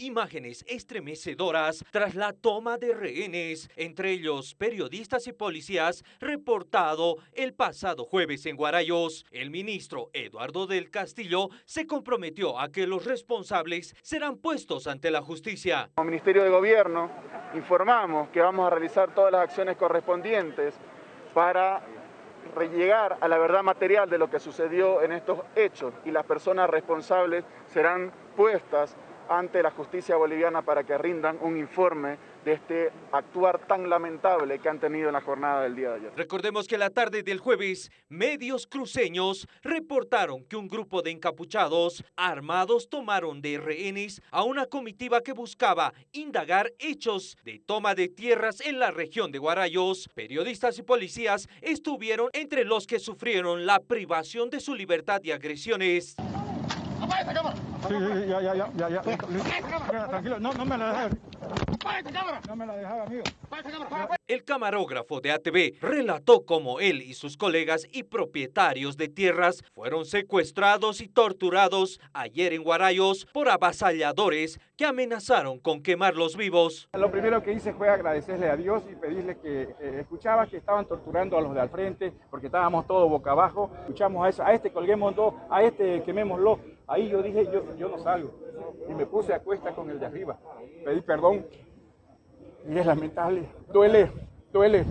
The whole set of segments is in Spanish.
Imágenes estremecedoras tras la toma de rehenes, entre ellos periodistas y policías, reportado el pasado jueves en Guarayos. El ministro Eduardo del Castillo se comprometió a que los responsables serán puestos ante la justicia. Como Ministerio de Gobierno informamos que vamos a realizar todas las acciones correspondientes para llegar a la verdad material de lo que sucedió en estos hechos y las personas responsables serán puestas ante la justicia boliviana para que rindan un informe de este actuar tan lamentable que han tenido en la jornada del día de ayer. Recordemos que la tarde del jueves, medios cruceños reportaron que un grupo de encapuchados armados tomaron de rehenes a una comitiva que buscaba indagar hechos de toma de tierras en la región de Guarayos. Periodistas y policías estuvieron entre los que sufrieron la privación de su libertad y agresiones. Sí, sí, ya, ya, ya, ya, ya. Tranquilo, no, no me la dejes. No me la dejaba, amigo. El camarógrafo de ATV relató cómo él y sus colegas y propietarios de tierras fueron secuestrados y torturados ayer en Guarayos por avasalladores que amenazaron con quemarlos vivos. Lo primero que hice fue agradecerle a Dios y pedirle que eh, escuchaba que estaban torturando a los de al frente porque estábamos todos boca abajo. Escuchamos a, eso, a este colguémoslo, a este quemémoslo. Ahí yo dije, yo, yo no salgo. Y me puse a cuesta con el de arriba. Pedí perdón y es lamentable. Duele, duele,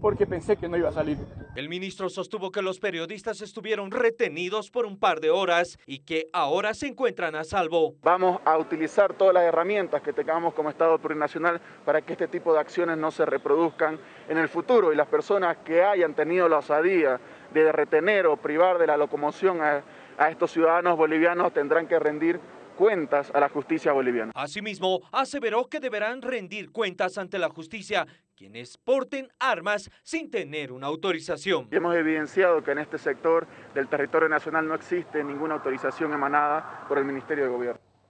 porque pensé que no iba a salir. El ministro sostuvo que los periodistas estuvieron retenidos por un par de horas y que ahora se encuentran a salvo. Vamos a utilizar todas las herramientas que tengamos como Estado plurinacional para que este tipo de acciones no se reproduzcan en el futuro y las personas que hayan tenido la osadía de retener o privar de la locomoción a, a estos ciudadanos bolivianos tendrán que rendir cuentas a la justicia boliviana. Asimismo, aseveró que deberán rendir cuentas ante la justicia quienes porten armas sin tener una autorización. Hemos evidenciado que en este sector del territorio nacional no existe ninguna autorización emanada por el Ministerio de Gobierno.